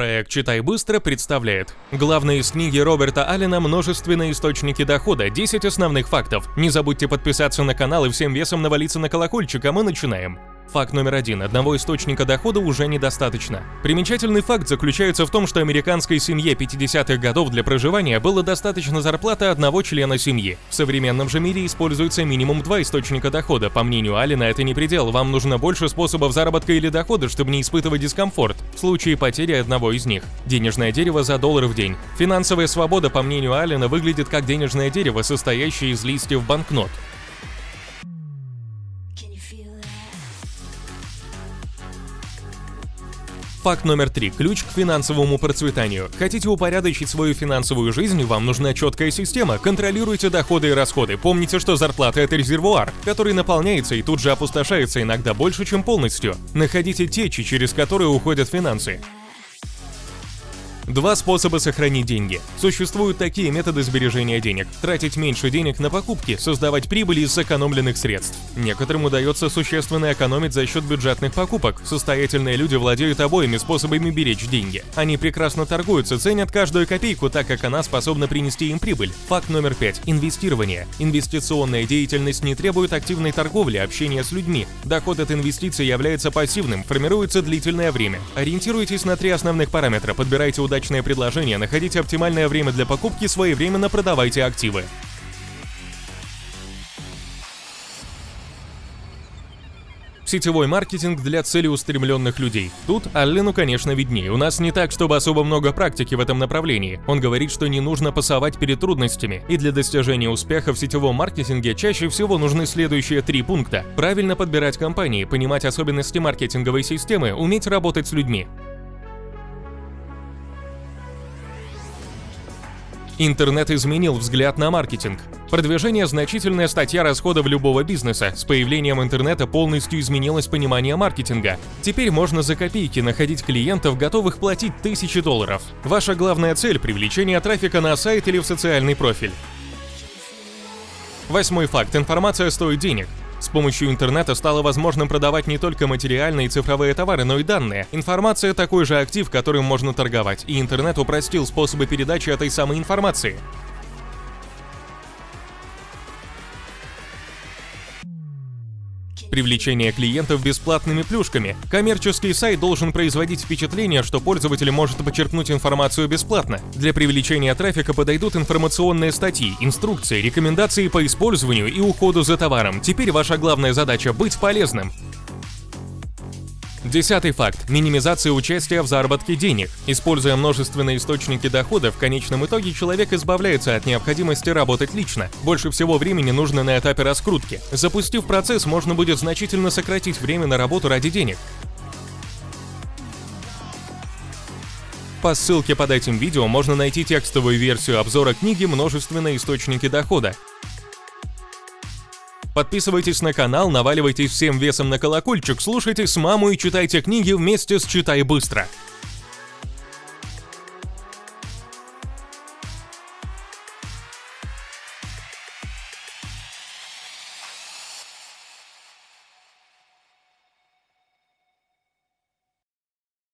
Проект «Читай быстро» представляет. Главное из книги Роберта Аллена «Множественные источники дохода. 10 основных фактов». Не забудьте подписаться на канал и всем весом навалиться на колокольчик, а мы начинаем. Факт номер один. Одного источника дохода уже недостаточно. Примечательный факт заключается в том, что американской семье 50-х годов для проживания было достаточно зарплаты одного члена семьи. В современном же мире используется минимум два источника дохода. По мнению Алина, это не предел, вам нужно больше способов заработка или дохода, чтобы не испытывать дискомфорт в случае потери одного из них. Денежное дерево за доллар в день. Финансовая свобода, по мнению Алина, выглядит как денежное дерево, состоящее из листьев банкнот. Факт номер три. Ключ к финансовому процветанию. Хотите упорядочить свою финансовую жизнь, вам нужна четкая система. Контролируйте доходы и расходы. Помните, что зарплата – это резервуар, который наполняется и тут же опустошается иногда больше, чем полностью. Находите течи, через которые уходят финансы. Два способа сохранить деньги. Существуют такие методы сбережения денег. Тратить меньше денег на покупки, создавать прибыль из сэкономленных средств. Некоторым удается существенно экономить за счет бюджетных покупок. Состоятельные люди владеют обоими способами беречь деньги. Они прекрасно торгуются, ценят каждую копейку, так как она способна принести им прибыль. Факт номер пять. Инвестирование. Инвестиционная деятельность не требует активной торговли, общения с людьми. Доход от инвестиций является пассивным, формируется длительное время. Ориентируйтесь на три основных параметра, подбирайте удачные удачное предложение, находите оптимальное время для покупки, своевременно продавайте активы. Сетевой маркетинг для целеустремленных людей. Тут Аллену, конечно, виднее. У нас не так, чтобы особо много практики в этом направлении. Он говорит, что не нужно пасовать перед трудностями. И для достижения успеха в сетевом маркетинге чаще всего нужны следующие три пункта. Правильно подбирать компании, понимать особенности маркетинговой системы, уметь работать с людьми. Интернет изменил взгляд на маркетинг. Продвижение – значительная статья расходов любого бизнеса. С появлением интернета полностью изменилось понимание маркетинга. Теперь можно за копейки находить клиентов, готовых платить тысячи долларов. Ваша главная цель – привлечение трафика на сайт или в социальный профиль. Восьмой факт. Информация стоит денег. С помощью интернета стало возможным продавать не только материальные и цифровые товары, но и данные. Информация – такой же актив, которым можно торговать, и интернет упростил способы передачи этой самой информации. Привлечение клиентов бесплатными плюшками. Коммерческий сайт должен производить впечатление, что пользователь может почерпнуть информацию бесплатно. Для привлечения трафика подойдут информационные статьи, инструкции, рекомендации по использованию и уходу за товаром. Теперь ваша главная задача – быть полезным. Десятый факт – минимизация участия в заработке денег. Используя множественные источники дохода, в конечном итоге человек избавляется от необходимости работать лично. Больше всего времени нужно на этапе раскрутки. Запустив процесс, можно будет значительно сократить время на работу ради денег. По ссылке под этим видео можно найти текстовую версию обзора книги «Множественные источники дохода». Подписывайтесь на канал, наваливайтесь всем весом на колокольчик, слушайте с маму и читайте книги вместе с «Читай быстро».